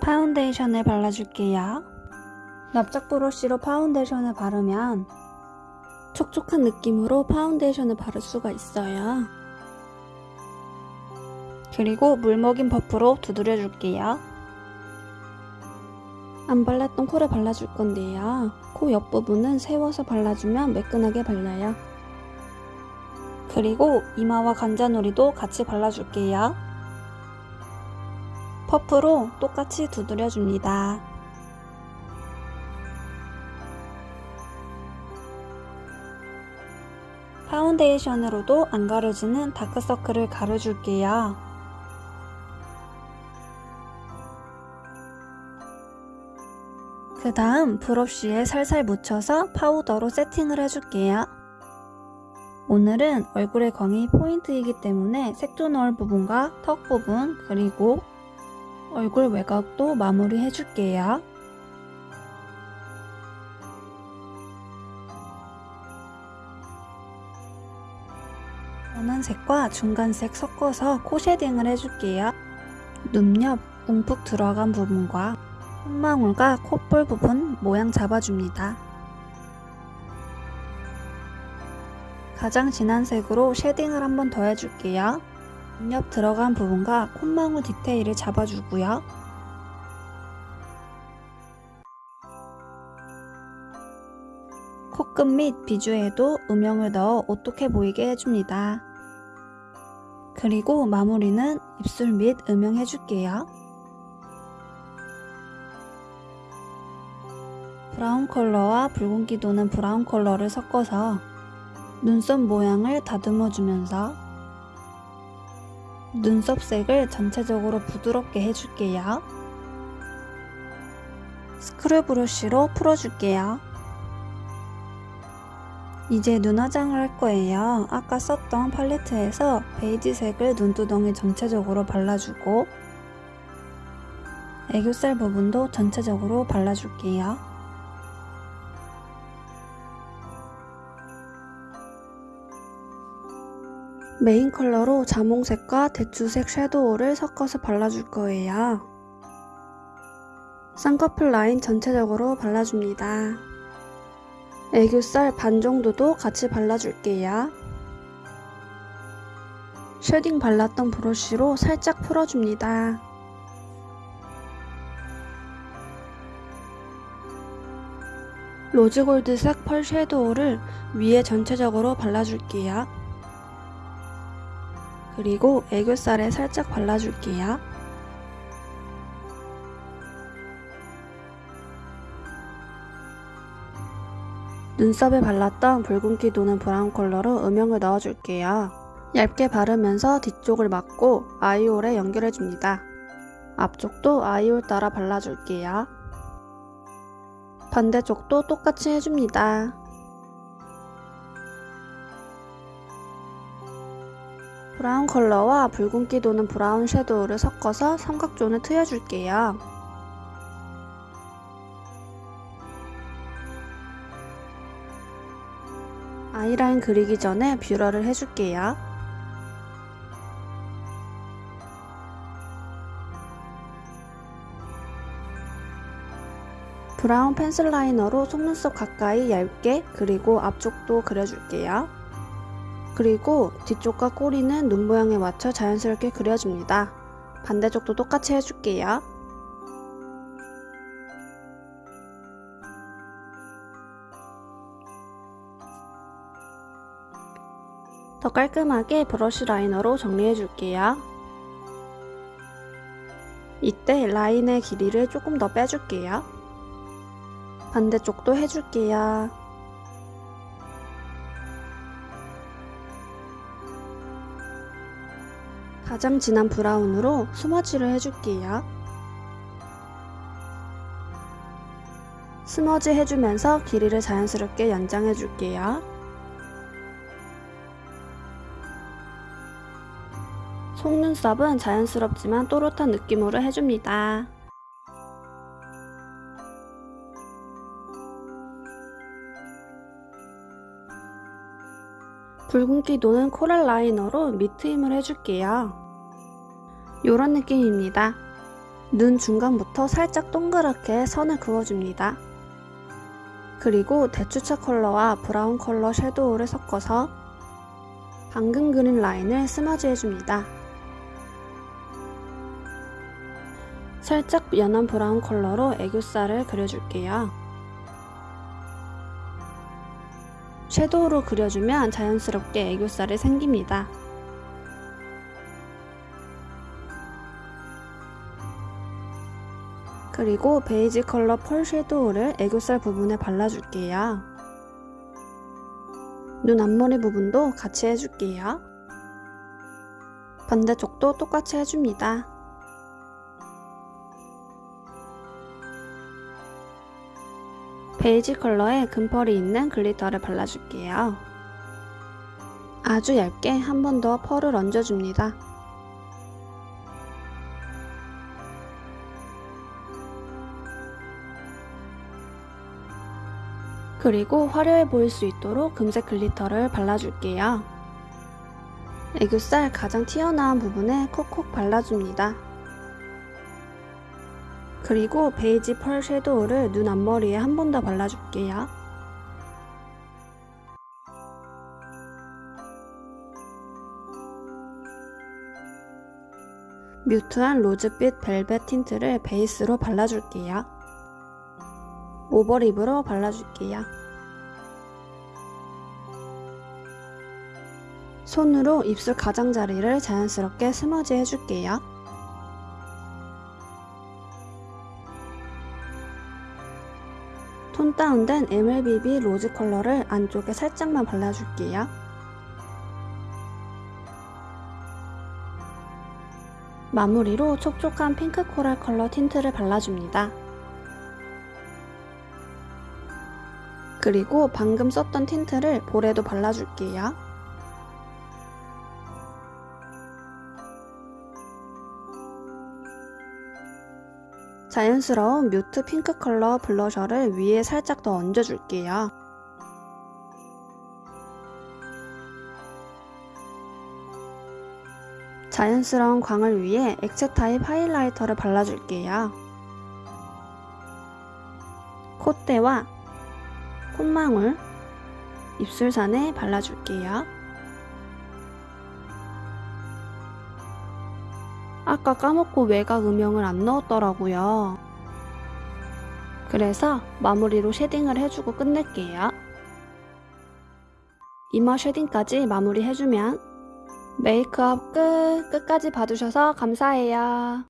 파운데이션을 발라줄게요. 납작 브러쉬로 파운데이션을 바르면 촉촉한 느낌으로 파운데이션을 바를 수가 있어요. 그리고 물 먹인 퍼프로 두드려 줄게요. 안 발랐던 코를 발라줄 건데요. 코 옆부분은 세워서 발라주면 매끈하게 발려요. 그리고 이마와 관자놀이도 같이 발라줄게요. 퍼프로 똑같이 두드려줍니다. 파운데이션으로도 안 가려지는 다크서클을 가려줄게요. 그 다음 브러쉬에 살살 묻혀서 파우더로 세팅을 해줄게요. 오늘은 얼굴의 광이 포인트이기 때문에 색조 넣을 부분과 턱 부분 그리고 얼굴 외곽도 마무리 해줄게요. 연한색과 중간색 섞어서 코 쉐딩을 해줄게요. 눈 옆 움푹 들어간 부분과 콧망울과 콧볼 부분 모양 잡아줍니다. 가장 진한 색으로 쉐딩을 한 번 더 해줄게요. 눈옆 들어간 부분과 콧망울 디테일을 잡아주고요. 코끝 밑 비주에도 음영을 넣어 오똑해 보이게 해줍니다. 그리고 마무리는 입술 밑 음영 해줄게요. 브라운 컬러와 붉은기 도는 브라운 컬러를 섞어서 눈썹 모양을 다듬어 주면서 눈썹 색을 전체적으로 부드럽게 해줄게요. 스크류 브러쉬로 풀어줄게요. 이제 눈 화장을 할 거예요. 아까 썼던 팔레트에서 베이지색을 눈두덩이 전체적으로 발라주고 애교살 부분도 전체적으로 발라줄게요. 메인 컬러로 자몽색과 대추색 섀도우를 섞어서 발라줄 거예요. 쌍꺼풀 라인 전체적으로 발라줍니다. 애교살 반 정도도 같이 발라줄게요. shading 발랐던 브러쉬로 살짝 풀어줍니다. 로즈골드색 펄 섀도우를 위에 전체적으로 발라줄게요. 그리고 애교살에 살짝 발라줄게요. 눈썹에 발랐던 붉은기 도는 브라운 컬러로 음영을 넣어줄게요. 얇게 바르면서 뒤쪽을 막고 아이홀에 연결해줍니다. 앞쪽도 아이홀 따라 발라줄게요. 반대쪽도 똑같이 해줍니다. 브라운 컬러와 붉은기 도는 브라운 섀도우를 섞어서 삼각존을 트여줄게요. 아이라인 그리기 전에 뷰러를 해줄게요. 브라운 펜슬 라이너로 속눈썹 가까이 얇게 그리고 앞쪽도 그려줄게요. 그리고 뒤쪽과 꼬리는 눈 모양에 맞춰 자연스럽게 그려줍니다. 반대쪽도 똑같이 해줄게요. 더 깔끔하게 브러쉬 라이너로 정리해줄게요. 이때 라인의 길이를 조금 더 빼줄게요. 반대쪽도 해줄게요. 가장 진한 브라운으로 스머지를 해줄게요. 스머지 해주면서 길이를 자연스럽게 연장해줄게요. 속눈썹은 자연스럽지만 또렷한 느낌으로 해줍니다. 붉은기 도는 코랄 라이너로 밑트임을 해줄게요. 이런 느낌입니다. 눈 중간부터 살짝 동그랗게 선을 그어줍니다. 그리고 대추차 컬러와 브라운 컬러 섀도우를 섞어서 방금 그린 라인을 smudge 해줍니다. 살짝 연한 브라운 컬러로 애교살을 그려줄게요. 섀도우로 그려주면 자연스럽게 애교살이 생깁니다. 그리고 베이지 컬러 펄 섀도우를 애교살 부분에 발라줄게요. 눈 앞머리 부분도 같이 해줄게요. 반대쪽도 똑같이 해줍니다. 베이지 컬러에 금펄이 있는 glitter를 발라줄게요. 아주 얇게 한 번 더 펄을 얹어줍니다. 그리고 화려해 보일 수 있도록 금색 glitter를 발라줄게요. 애교살 가장 튀어나온 부분에 콕콕 발라줍니다. 그리고 베이지 펄 섀도우를 눈 앞머리에 한 번 더 발라줄게요. mute한 로즈빛 벨벳 틴트를 베이스로 발라줄게요. overlip으로 발라줄게요. 손으로 입술 가장자리를 자연스럽게 smudge 해줄게요. tone down된 MLBB rose 컬러를 안쪽에 살짝만 발라줄게요. 마무리로 촉촉한 핑크 coral 컬러 틴트를 발라줍니다. 그리고 방금 썼던 틴트를 볼에도 발라줄게요. 자연스러운 mute 핑크 컬러 blusher를 위에 살짝 더 얹어줄게요. 자연스러운 광을 위해 액체 타입 highlighter를 발라줄게요. 콧대와 콧망울, 입술산에 발라줄게요. 아까 까먹고 외곽 음영을 안 넣었더라고요. 그래서 마무리로 shading을 해주고 끝낼게요. 이마 shading까지 마무리 해주면 메이크업 끝! 끝까지 봐주셔서 감사해요.